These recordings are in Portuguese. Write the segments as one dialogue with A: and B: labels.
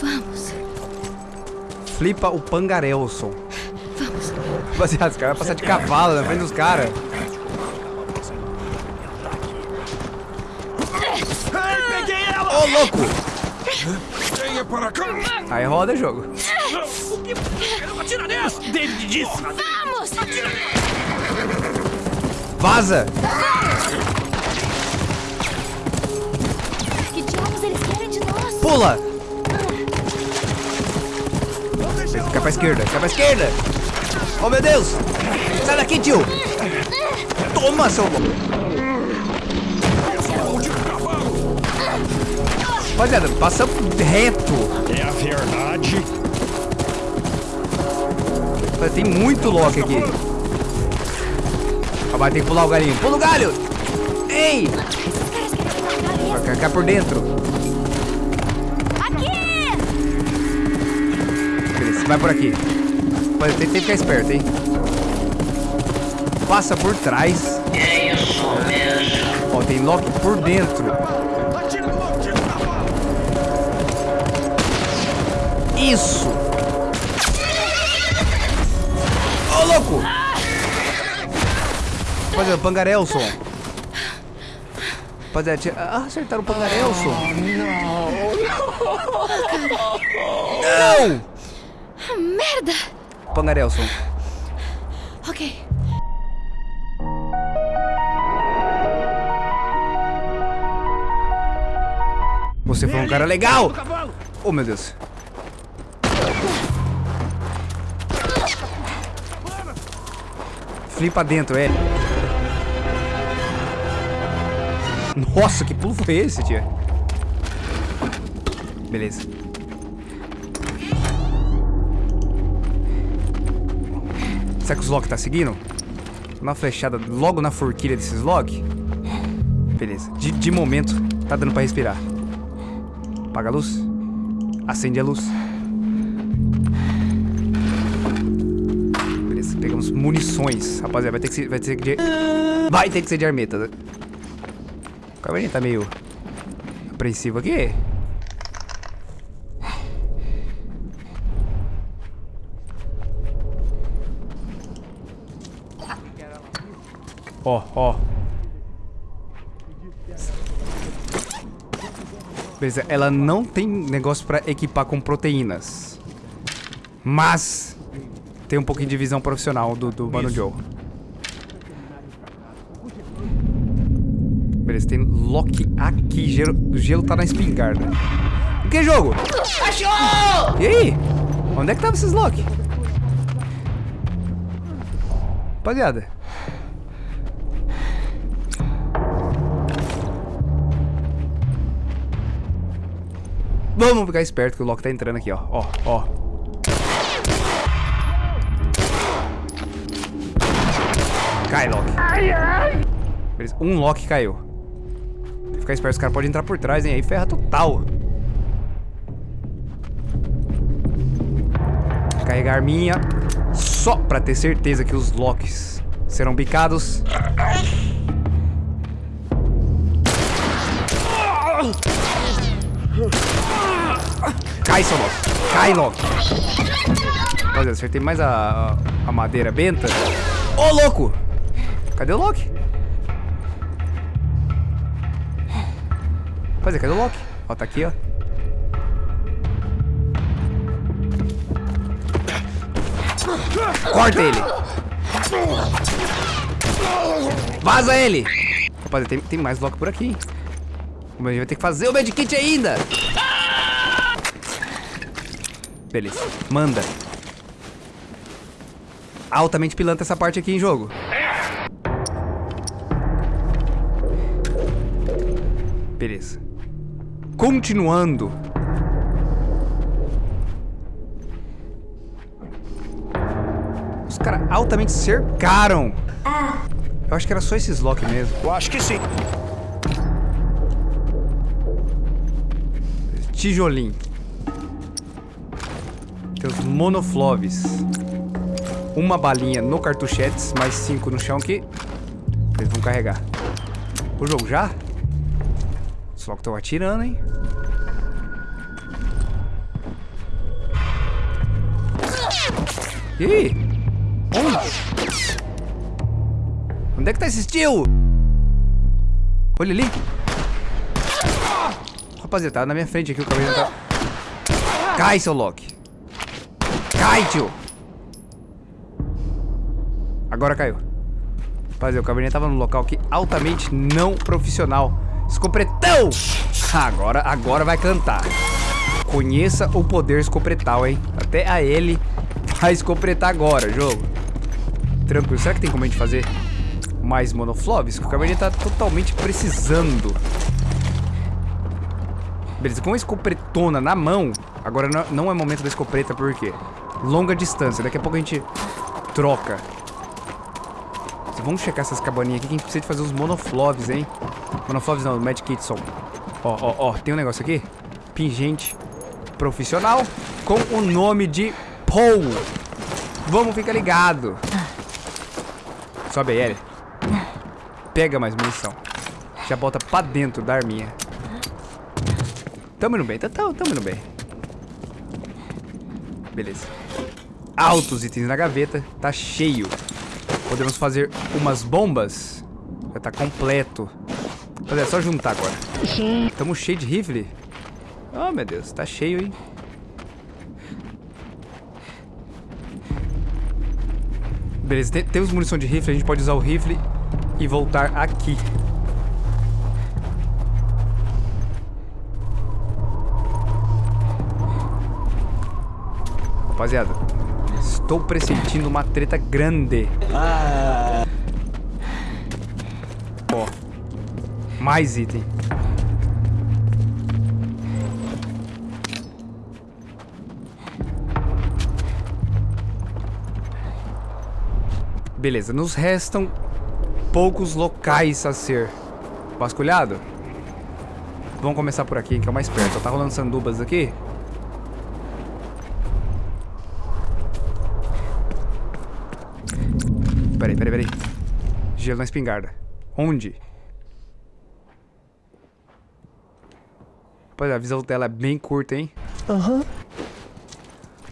A: Vamos.
B: Flipa o Pangarelson.
A: Vamos.
B: Rapaziada, os caras vão passar de cavalo na frente dos caras.
C: Peguei ela!
B: Ô, louco!
C: Venha para cá!
B: Aí roda jogo.
C: Atira nela! David disse!
A: Vamos!
B: Vaza!
A: Que diabos eles querem de nós?
B: Pula! Cai pra esquerda, cai pra esquerda! Oh, meu Deus! Sai daqui, tio! Toma, seu louco! Rapaziada, passa reto.
C: É a verdade.
B: Tem muito Loki aqui. Rapaz, tem que pular o galinho. Pula o galho! Ei! Vai cá, por dentro.
A: Aqui!
B: Beleza, vai por aqui. Rapaz, tem, que ficar esperto, hein? Passa por trás.
D: É isso mesmo.
B: Ó, tem Loki por dentro. Isso! Rapaziada, Pangarelson. Rapaziada, tira... ah, acertaram o Pangarelson. Não!
A: Ah, merda!
B: Pangarelson.
A: Ok.
B: Você foi um cara legal! Oh, meu Deus. Flipa dentro, é. Nossa, que pulo foi esse, tia? Beleza. Será que os Loki tá seguindo? Uma flechada logo na forquilha desses Loki? Beleza. De, de momento, tá dando pra respirar. Apaga a luz. Acende a luz. Beleza, pegamos munições. Rapaziada, vai ter que ser, vai ter que de... Vai ter que ser de armeta. O Caverninha tá meio apreensivo aqui. Ó, ó. Beleza, ela não tem negócio pra equipar com proteínas. Mas tem um pouquinho de visão profissional do, do Mano Joe. Beleza, tem Loki aqui. Gelo, o gelo tá na espingarda. O que, jogo?
D: Achou!
B: E aí? Onde é que tava esses Loki? Rapaziada. Vamos ficar esperto que o Loki tá entrando aqui, ó. Ó, ó. Cai, Loki. Beleza, um Loki caiu. Ficar esperto, os caras podem entrar por trás, hein? Aí ferra total. Carregar minha. Só pra ter certeza que os Locks serão bicados. Cai, seu Loki. Cai, Loki. Rapaziada, acertei mais a, a madeira benta. Ô, louco! Cadê o Loki? Rapaziada, cadê o Loki? Ó, tá aqui, ó. Corta ele! Vaza ele! Rapaziada, tem, tem mais Loki por aqui. hein? Mas a gente vai ter que fazer o medkit ainda! Beleza, manda. Altamente pilantra essa parte aqui em jogo. Beleza. Continuando. Os caras altamente cercaram. Eu acho que era só esses Loki mesmo.
C: Eu acho que sim.
B: Tijolim. Tem os monofloves. uma balinha no cartuchetes, mais cinco no chão aqui. Eles vão carregar. O jogo já? Os locos estão atirando, hein? Aí? Onde? Onde é que tá esse tio? Olha ali. Rapaziada, tá na minha frente aqui o cabelo tá... Cai, seu Loki. Cai, tio. Agora caiu. Rapaziada, o cabernet tava num local aqui altamente não profissional. Escopretão! Agora, agora vai cantar. Conheça o poder escopretal, hein? Até a L vai escopretar agora, jogo. Tranquilo. Será que tem como a gente fazer mais monoflobs? Que o cabernet tá totalmente precisando. Beleza, com a escopretona na mão, agora não- é momento da escopeta, por quê? Longa distância, daqui a pouco a gente troca. Vamos checar essas cabaninhas aqui que a gente precisa de fazer os monofloves, hein? Monofloves não, Mad Kitson. Ó, ó, ó, tem um negócio aqui. Pingente profissional com o nome de Paul. Vamos ficar ligado. Sobe aí, Ellie. Pega mais munição. Já bota pra dentro da arminha. Tamo indo bem, tá, tá, tamo indo bem. Beleza. Altos itens na gaveta, tá cheio. Podemos fazer umas bombas. Já tá completo. Rapaziada, é só juntar agora. Tamo cheio de rifle. Oh, meu Deus, tá cheio, hein? Beleza, te- temos munição de rifle, a gente pode usar o rifle e voltar aqui. Rapaziada, estou pressentindo uma treta grande. Ó, mais item. Beleza, nos restam poucos locais a ser vasculhado. Vamos começar por aqui, que é o mais perto. Tá rolando sandubas aqui? Peraí, peraí, peraí. Gelo na espingarda. Onde? Rapaziada, a visão dela é bem curta, hein? Aham.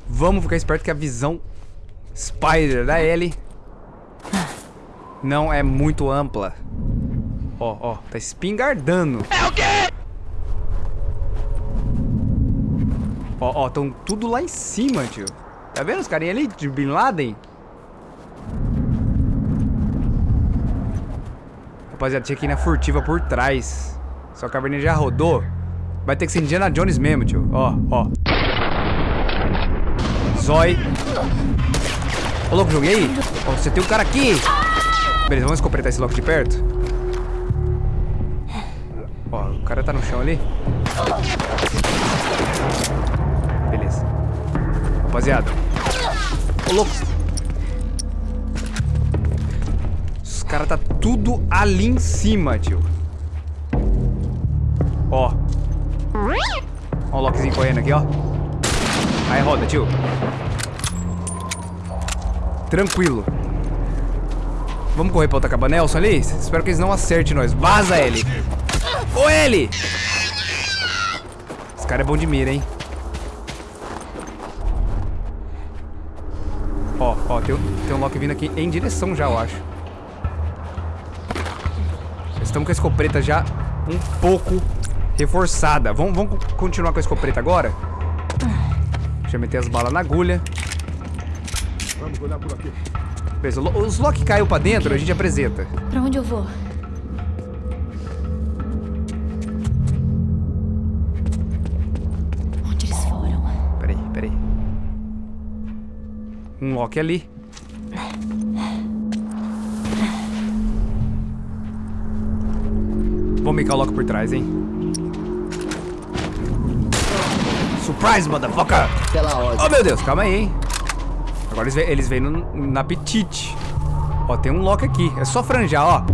B: Vamos ficar esperto que a visão Spider da Ellie não é muito ampla. Ó, ó, tá espingardando. É o quê? Ó, ó, tão tudo lá em cima, tio. Tá vendo os carinha ali de Bin Laden? Rapaziada, tinha que ir na furtiva por trás. Só que a Cabernet já rodou. Vai ter que ser Indiana Jones mesmo, tio. Ó, ó. Zói. Ô, louco, joguei? Ó, você tem um cara aqui. Beleza, vamos escopretar esse louco de perto. Ó, o cara tá no chão ali. Beleza. Rapaziada. Ô, louco. Os caras tá tudo ali em cima, tio. Ó. Ó o Lokizinho correndo aqui, ó. Aí roda, tio. Tranquilo. Vamos correr pra outra caba Nelson ali? Espero que eles não acertem nós. Vaza, ele. Ô, ele! Esse cara é bom de mira, hein? Ó, ó, tem, tem um Loki vindo aqui em direção já, eu acho. Estamos com a escopeta já um pouco reforçada. Vamos, vamos continuar com a escopeta agora? Deixa eu meter as balas na agulha.
C: Vamos olhar por aqui.
B: Beleza, os Loki caiu pra dentro, a gente apresenta.
A: Pra onde eu vou? Onde eles foram?
B: Peraí, peraí. Um Loki ali. Vamos micar o Loki por trás, hein? Surprise, motherfucker!
D: Pela ordem.
B: Oh, meu Deus, calma aí, hein? Agora eles, eles vêm no, na apetite. Ó, tem um Loki aqui. É só franjar, ó.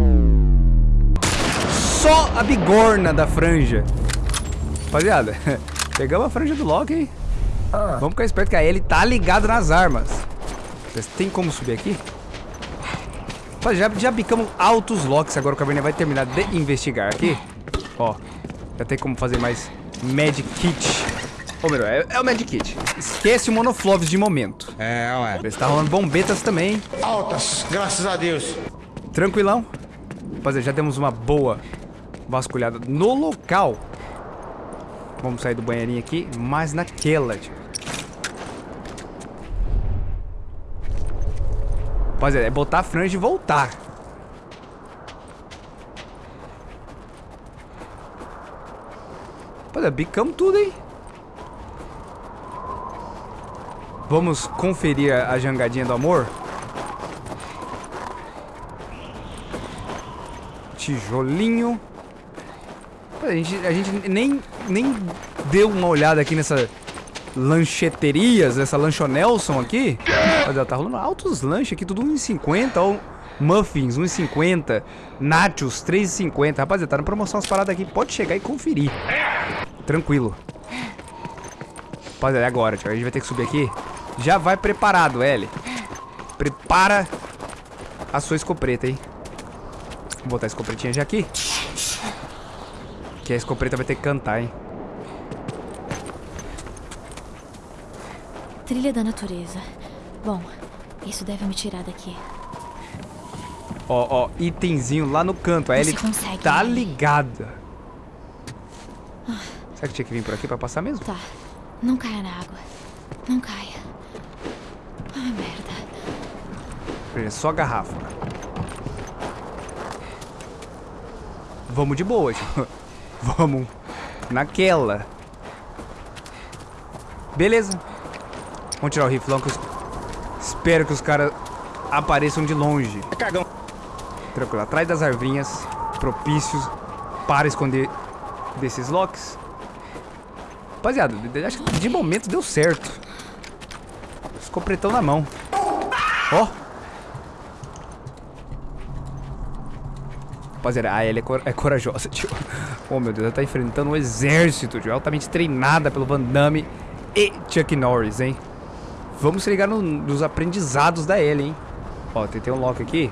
B: Só a bigorna da franja. Rapaziada, pegamos a franja do Loki, hein? Vamos ficar esperto que a ele tá ligado nas armas. Vocês tem como subir aqui? Pô, já, já bicamos altos locks. Agora o Caverninha vai terminar de investigar aqui. Ó. Já tem como fazer mais Magic Kit. Ô, melhor, é, é o Magic Kit. Esquece o Monofloves de momento.
E: É, ué.
B: Está rolando bombetas também.
E: Altas, graças a Deus.
B: Tranquilão. Rapaziada, já temos uma boa vasculhada no local. Vamos sair do banheirinho aqui, mas naquela, tio. Rapaziada, é botar a franja e voltar. Rapaziada, bicamos tudo, hein? Vamos conferir a jangadinha do amor? Tijolinho. A gente, a gente nem, nem deu uma olhada aqui nessa lancheterias, essa lanchonelson aqui. Olha, tá rolando altos lanches aqui, tudo 1,50. Ó, muffins, 1,50. Nachos, 3,50. Rapaziada, tá na promoção as paradas aqui. Pode chegar e conferir. Tranquilo. Rapaziada, é agora, tio. A gente vai ter que subir aqui. Já vai preparado, L. Prepara a sua escopeta, hein. Vou botar a escopetinha já aqui. Que a escopeta vai ter que cantar, hein.
A: Trilha da natureza. Bom, isso deve me tirar daqui.
B: Ó, ó, itemzinho lá no canto. A
A: Você
B: Ellie
A: consegue,
B: tá ligada. Será que tinha que vir por aqui pra passar mesmo?
A: Tá. Não caia na água. Não caia. Ai, merda.
B: É só garrafa. Vamos de boa, tio. Vamos naquela. Beleza. Vamos tirar o riflão que eu espero que os caras apareçam de longe.
E: Cagão.
B: Tranquilo, atrás das arvinhas, propícios para esconder desses locks. Rapaziada, acho que de momento deu certo. Escopretão na mão. Ó. Rapaziada, a Ellie é, cor- é corajosa, tio. Oh, meu Deus, ela tá enfrentando um exército, tio. Altamente treinada pelo Van Damme e Chuck Norris, hein? Vamos se ligar no- nos aprendizados da Ellie, hein? Ó, tem, tem um lock aqui.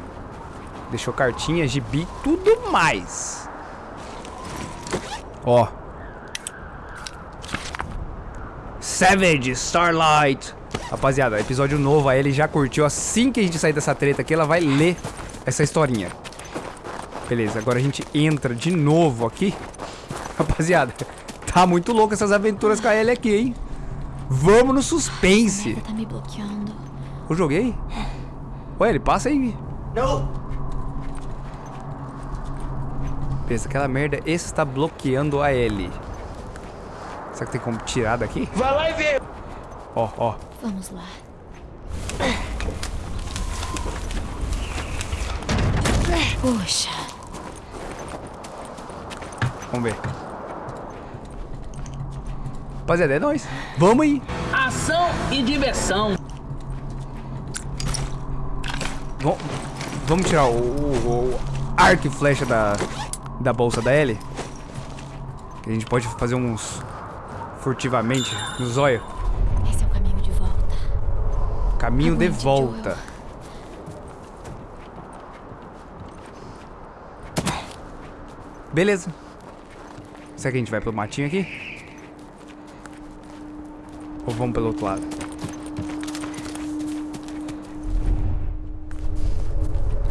B: Deixou cartinha, gibi, tudo mais. Ó. Savage, Starlight. Rapaziada, episódio novo, a Ellie já curtiu. Assim que a gente sair dessa treta aqui, ela vai ler essa historinha. Beleza, agora a gente entra de novo aqui. Rapaziada, tá muito louco essas aventuras com a Ellie aqui, hein? Vamos no suspense.
A: Tá me bloqueando.
B: Eu joguei? Ué, ele passa aí.
E: Não.
B: Pensa, aquela merda está bloqueando a L. Será que tem como tirar daqui?
E: Vai lá e vê.
B: Ó, ó.
A: Vamos lá. Puxa.
B: Vamos ver. Rapaziada, é nóis. Vamos aí.
F: Ação e diversão.
B: Vam- Vamos tirar o, o, o arco e flecha da, da bolsa da L. Que a gente pode fazer uns furtivamente no zóio.
A: Esse é o caminho de volta.
B: Caminho de
A: Aguente,
B: volta. Beleza. Será que a gente vai pelo matinho aqui? Ou vamos pelo outro lado?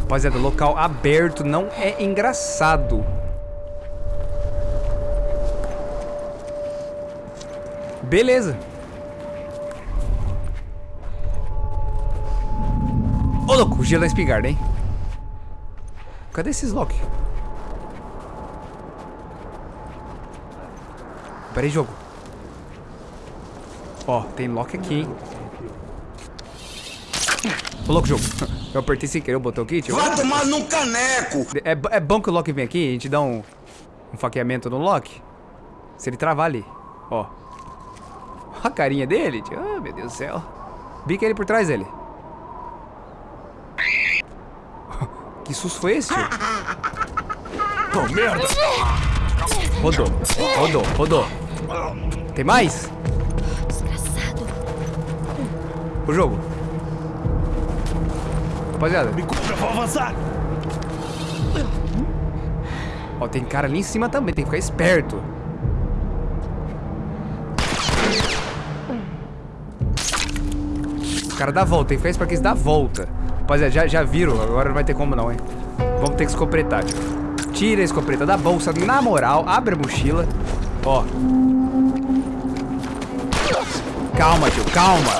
B: Rapaziada, local aberto não é engraçado. Beleza. Ô, louco, gelo da espingarda, hein? Cadê esses Loki? Pera aí, jogo. Ó, tem Loki aqui, hein? Ô, louco, jogo. Eu apertei sem querer o botão aqui, tio.
E: Vai tomar num caneco.
B: É, é bom que o Loki vem aqui a gente dá um, um faqueamento no Loki. Se ele travar ali. Ó. A carinha dele, tio. Ah, meu Deus do céu. Bica ele por trás dele. Que susto foi esse, tio?
C: Oh, merda!
B: Rodou. Rodou, rodou. Tem mais?
A: Desgraçado.
B: O jogo. Rapaziada,
C: Me cubra, vou avançar.
B: ó, tem cara ali em cima também, tem que ficar esperto. Os caras dá volta, tem que ficar esperto que eles dá volta. Rapaziada, já, já viram, agora não vai ter como não, hein. Vamos ter que escopretar, tio. Tira a escopeta da bolsa, na moral, abre a mochila. Ó. Calma, tio, calma.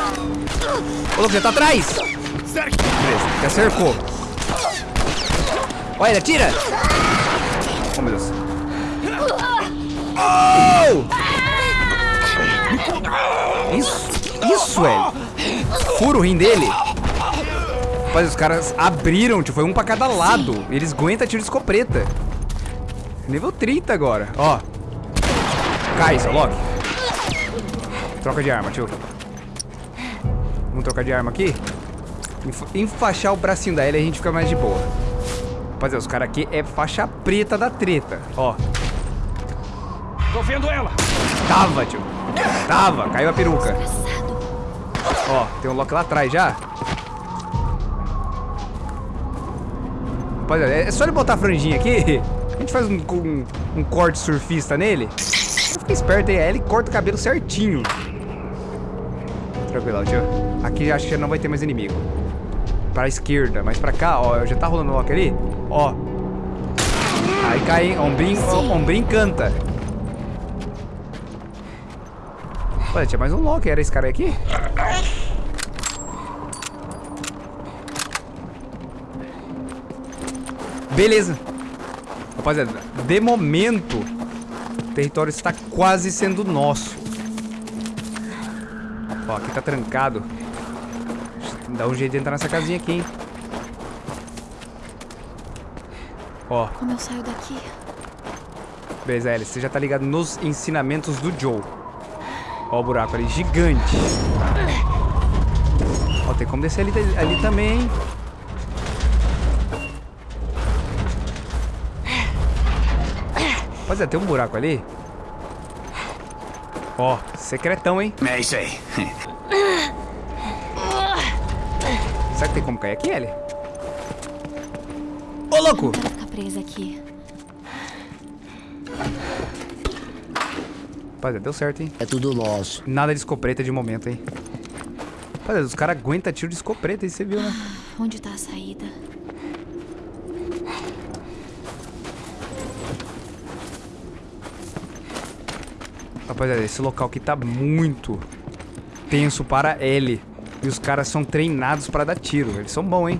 B: Ô, louco, já tá atrás. Beleza, já cercou. Olha, ele atira. Oh, meu Deus. Oh! Isso, isso, velho. Fura o rim dele. Rapaz, os caras abriram, tio. Foi um pra cada lado. Eles aguentam tiro de escopeta. Nível 30 agora, ó. Cai, seu Loki. Troca de arma, tio. Vamos trocar de arma aqui. Enfa- Enfaixar o bracinho da Ellie a gente fica mais de boa. Rapaziada, os caras aqui é faixa preta da treta. Ó,
C: Tô vendo ela.
B: tava, tio. Tava, caiu a peruca. Ó, tem um Loki lá atrás já. Rapaziada, é só ele botar a franjinha aqui. A gente faz um, um, um corte surfista nele. Fica esperto aí, aí ele corta o cabelo certinho. Tranquilo, tio. Aqui acho que já não vai ter mais inimigo. Pra esquerda, mas pra cá, ó, já tá rolando o Loki ali. Ó. Aí cai, hein? Ombrinho, ó, ombrinho canta. Olha, tinha mais um Loki, era esse cara aqui? Beleza. Rapaziada, de momento, o território está quase sendo nosso. Ó, aqui tá trancado. Dá um jeito de entrar nessa casinha aqui, hein? Ó,
A: Como eu saio daqui?
B: beleza, Alice, você já tá ligado nos ensinamentos do Joe. Ó o buraco ali, gigante. Ó, tem como descer ali, ali também, hein? Rapaziada, tem um buraco ali. Ó, secretão, hein?
C: É isso aí.
B: Será que tem como cair aqui, Ellie? Ô, louco!
A: Ficar presa aqui.
B: Rapaziada, deu certo, hein?
E: É tudo nosso.
B: Nada de escopeta de momento, hein? Rapaziada, os caras aguentam tiro de escopeta, aí você viu, né?
A: Onde tá a saída?
B: Rapaziada, esse local aqui tá muito tenso para L. E os caras são treinados para dar tiro. Eles são bons, hein?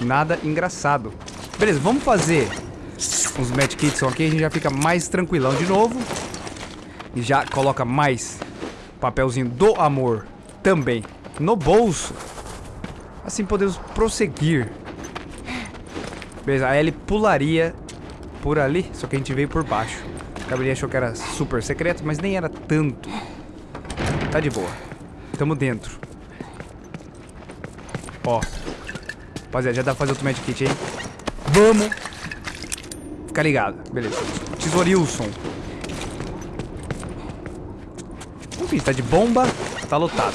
B: Nada engraçado. Beleza, vamos fazer uns medkits aqui. A gente já fica mais tranquilão de novo. E já coloca mais papelzinho do amor também no bolso. Assim podemos prosseguir. Beleza, a Ellie pularia por ali, só que a gente veio por baixo. A Gabriela achou que era super secreto, mas nem era tanto. Tá de boa. Tamo dentro. Ó. Rapaziada, já dá pra fazer outro medkit, hein? Vamos! Fica ligado. Beleza. Tesourilson. Enfim, tá de bomba, tá lotado.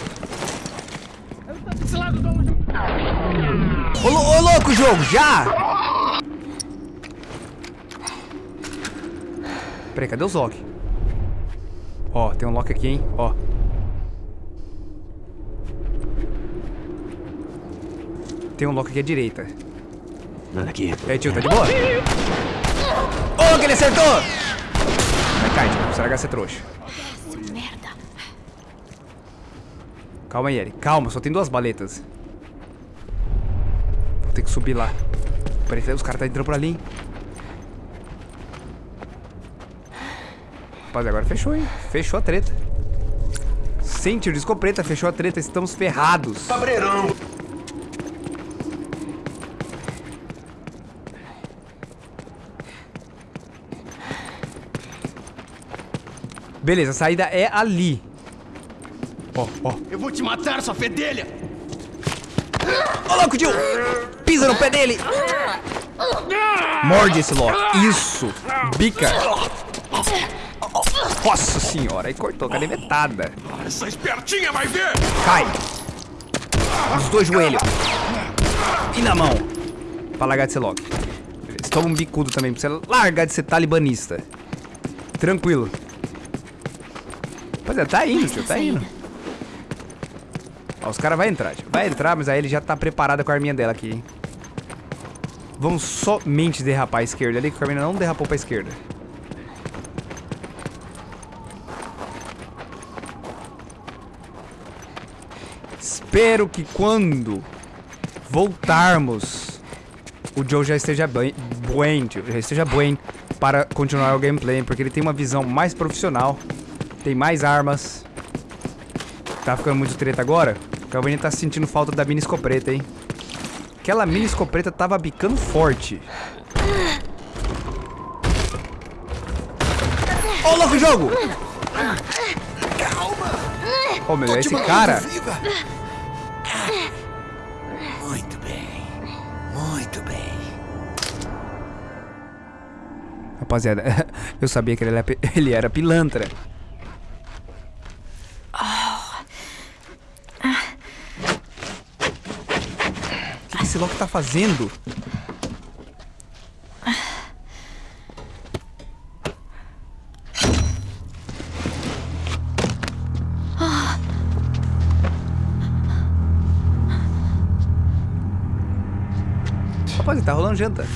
B: Ô, ô louco, jogo, já! Peraí, cadê os Loki? Ó, tem um Loki aqui, hein? Ó. Tem um Loki aqui à direita.
C: Nada aqui.
B: E aí, tio, tá de boa? Ô, que ele acertou! Vai, cai, tio. Será que você é trouxa?
A: Essa merda.
B: Calma aí, Eri. Calma, só tem duas baletas. Vou ter que subir lá. Peraí, os caras tá entrando por ali, hein? Rapaz, agora fechou, hein? Fechou a treta. Sem tiro de escopeta, fechou a treta. Estamos ferrados.
C: Cabreirão.
B: Beleza, a saída é ali. Ó, ó.
C: Eu vou te matar, sua fedelha.
B: Ô, louco, tio! Pisa no pé dele! Morde esse Loki. Isso! Bica! Nossa senhora, aí cortou, cadê metada?
C: Essa espertinha vai ver.
B: Cai! Os dois joelhos. E na mão. Pra largar de ser logo. Beleza. Toma um bicudo também pra você largar de ser talibanista. Tranquilo. Pois é, tá indo, tio, tá indo. Ó, os caras vão entrar, tio. Vai entrar, mas aí ele já tá preparado com a arminha dela aqui, hein. Vamos somente derrapar à esquerda ali, que o Carmina não derrapou pra esquerda. Espero que quando voltarmos, o Joe já esteja bem, tio, já esteja bem para continuar o gameplay, porque ele tem uma visão mais profissional, tem mais armas. Tá ficando muito treta agora? O Calvini tá sentindo falta da mini escopeta, hein? Aquela mini escopeta tava bicando forte. Ô, oh, louco, jogo! Ô, oh, meu, esse cara...
G: Muito
B: Rapaziada, eu sabia que ele era, pilantra. O que esse louco tá fazendo? Rapaz, tá rolando janta.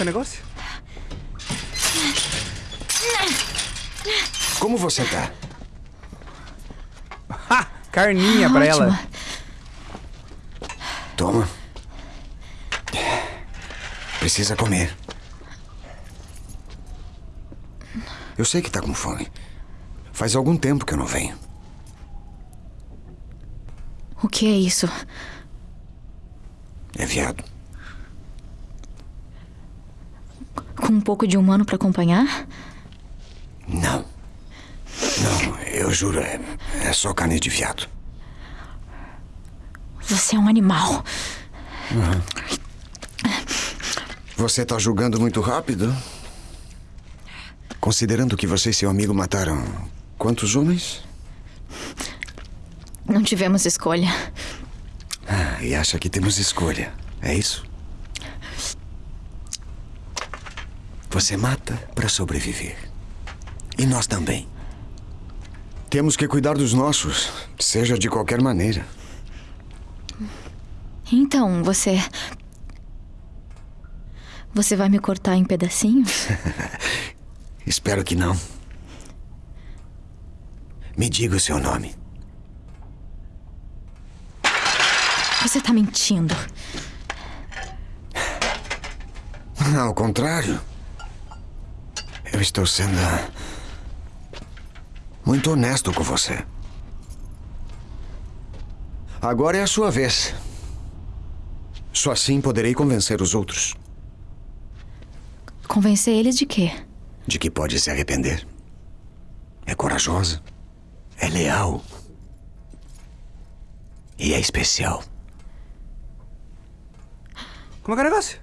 B: O negócio?
G: Como você tá?
B: Ha! Carninha pra ela.
A: Ótima.
G: Toma. Precisa comer. Eu sei que tá com fome. Faz algum tempo que eu não venho.
A: O que é isso?
G: É viado.
A: Com um pouco de humano pra acompanhar?
G: Não. Não, eu juro, é, é só carne de viado.
A: Você é um animal.
G: Você tá julgando muito rápido? Considerando que você e seu amigo mataram quantos homens?
A: Não tivemos escolha.
G: Ah, e acha que temos escolha, é isso? Você mata para sobreviver. E nós também. Temos que cuidar dos nossos, seja de qualquer maneira.
A: Então, você. Você vai me cortar em pedacinhos?
G: Espero que não. Me diga o seu nome.
A: Você tá mentindo.
G: Ao contrário. Eu estou sendo. muito honesto com você. Agora é a sua vez. Só assim poderei convencer os outros
A: Convencer eles de quê?
G: de que pode se arrepender. É corajosa. É leal. E é especial.
B: Como é que é o negócio?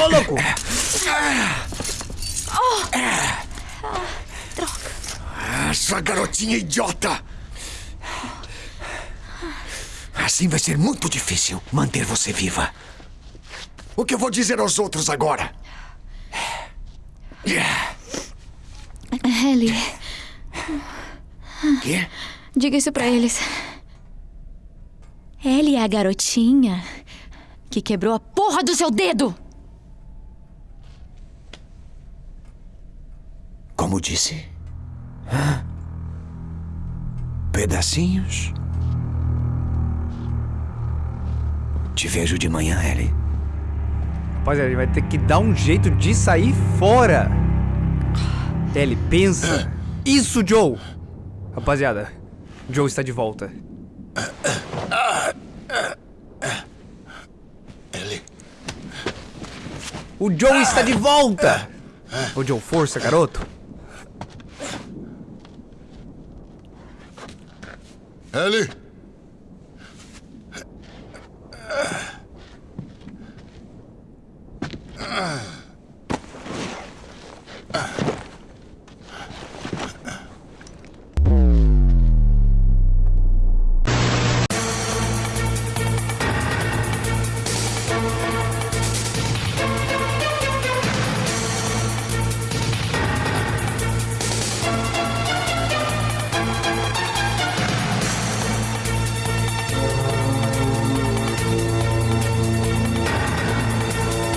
B: Ô, louco!
G: Essa garotinha idiota! Assim vai ser muito difícil manter você viva. O que eu vou dizer aos outros agora?
A: Ellie,
G: Quê?
A: diga isso pra eles. Ellie é a garotinha que quebrou a porra do seu dedo!
G: Como disse? Hã? Pedacinhos? Te vejo de manhã, Ellie.
B: Rapaziada, ele vai ter que dar um jeito de sair fora. Ele pensa. Isso, Joe! Rapaziada, Joe está de volta.
E: Ele.
B: O Joe está de volta! Ô, Joe, força, garoto.
G: Ellie?